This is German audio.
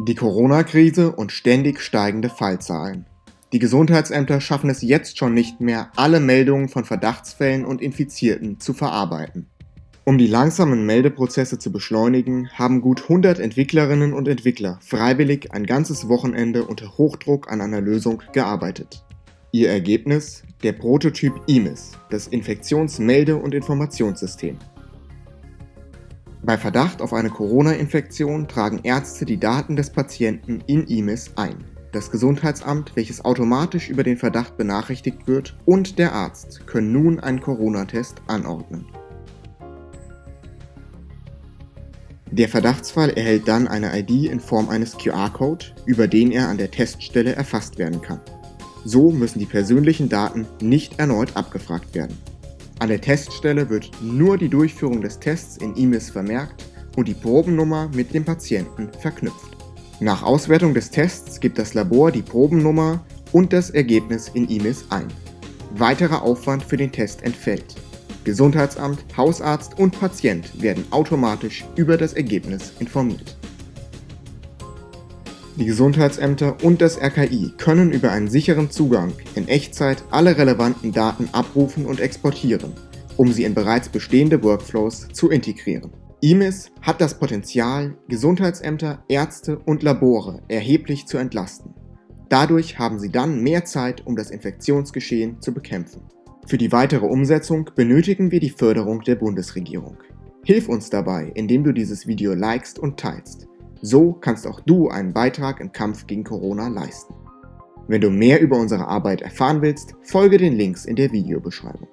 Die Corona-Krise und ständig steigende Fallzahlen. Die Gesundheitsämter schaffen es jetzt schon nicht mehr, alle Meldungen von Verdachtsfällen und Infizierten zu verarbeiten. Um die langsamen Meldeprozesse zu beschleunigen, haben gut 100 Entwicklerinnen und Entwickler freiwillig ein ganzes Wochenende unter Hochdruck an einer Lösung gearbeitet. Ihr Ergebnis? Der Prototyp IMIS, das Infektionsmelde- und Informationssystem. Bei Verdacht auf eine Corona-Infektion tragen Ärzte die Daten des Patienten in IMIS ein. Das Gesundheitsamt, welches automatisch über den Verdacht benachrichtigt wird, und der Arzt können nun einen Corona-Test anordnen. Der Verdachtsfall erhält dann eine ID in Form eines QR-Code, über den er an der Teststelle erfasst werden kann. So müssen die persönlichen Daten nicht erneut abgefragt werden. An der Teststelle wird nur die Durchführung des Tests in IMIS vermerkt und die Probennummer mit dem Patienten verknüpft. Nach Auswertung des Tests gibt das Labor die Probennummer und das Ergebnis in IMIS ein. Weiterer Aufwand für den Test entfällt. Gesundheitsamt, Hausarzt und Patient werden automatisch über das Ergebnis informiert. Die Gesundheitsämter und das RKI können über einen sicheren Zugang in Echtzeit alle relevanten Daten abrufen und exportieren, um sie in bereits bestehende Workflows zu integrieren. IMIS hat das Potenzial, Gesundheitsämter, Ärzte und Labore erheblich zu entlasten. Dadurch haben sie dann mehr Zeit, um das Infektionsgeschehen zu bekämpfen. Für die weitere Umsetzung benötigen wir die Förderung der Bundesregierung. Hilf uns dabei, indem du dieses Video likest und teilst. So kannst auch du einen Beitrag im Kampf gegen Corona leisten. Wenn du mehr über unsere Arbeit erfahren willst, folge den Links in der Videobeschreibung.